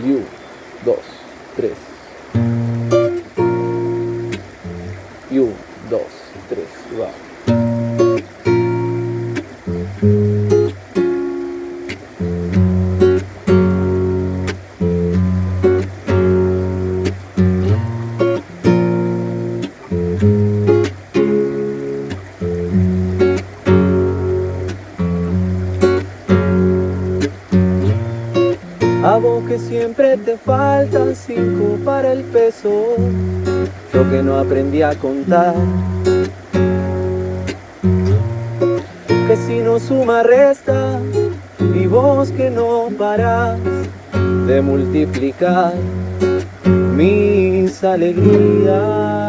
Y dos, tres. Y dos, tres, va. A vos que siempre te faltan cinco para el peso Yo que no aprendí a contar. Que si no suma resta Y vos que no parás de multiplicar Mis alegrías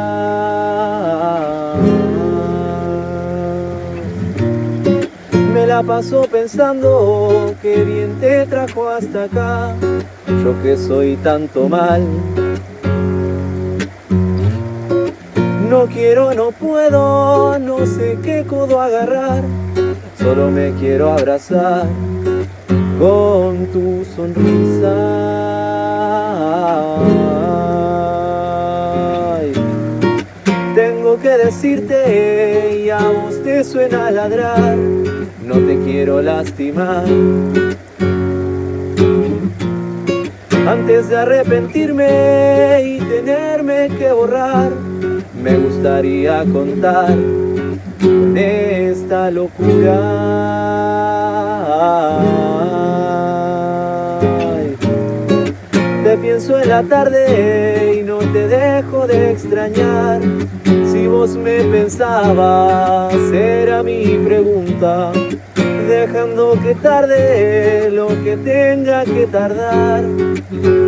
la paso pensando que bien te trajo hasta acá. Yo que soy tanto mal. No quiero, no puedo, no sé qué codo agarrar. Solo me quiero abrazar con tu sonrisa suena ladrar no te quiero lastimar. Antes de arrepentirme y tenerme que borrar, me gustaría contar con esta locura. Te pienso en la tarde y no te dejo de extrañar. Si vos me pensabas, era mi pregunta Dejando que tarde lo que tenga que tardar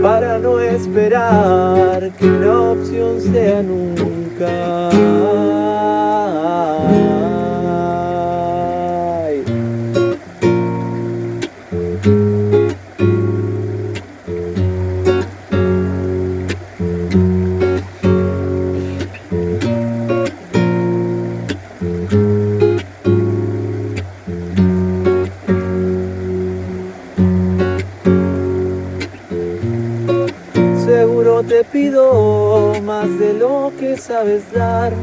Para no esperar que la opción sea nunca. Te pido más de lo que sabes dar.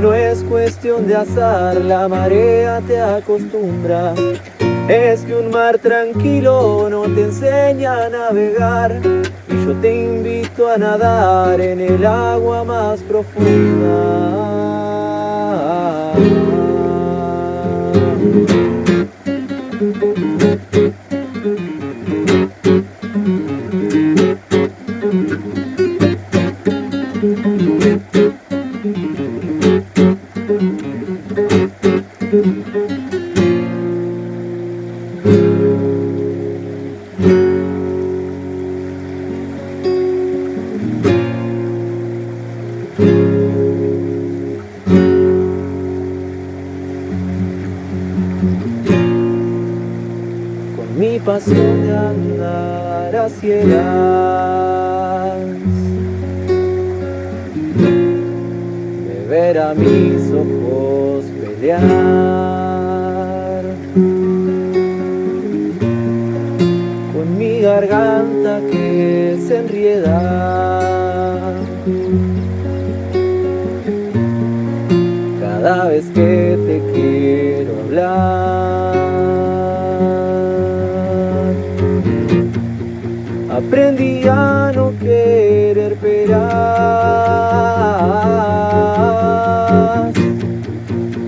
No es cuestión de azar, la marea te acostumbra. Es que un mar tranquilo no te enseña a navegar. Y yo te invito a nadar en el agua más Con mi pasión de andar a ciegas ver a mis ojos pelear. Con mi garganta que se enrieda. Cada vez que te quiero hablar Aprendí a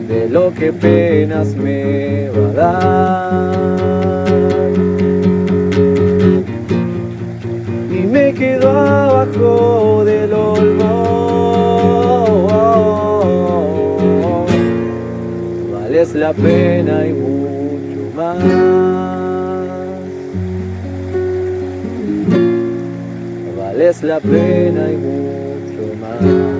De lo que penas me va a dar. Y me quedo abajo del olmo. Vales la pena y mucho más. Vales la pena y mucho más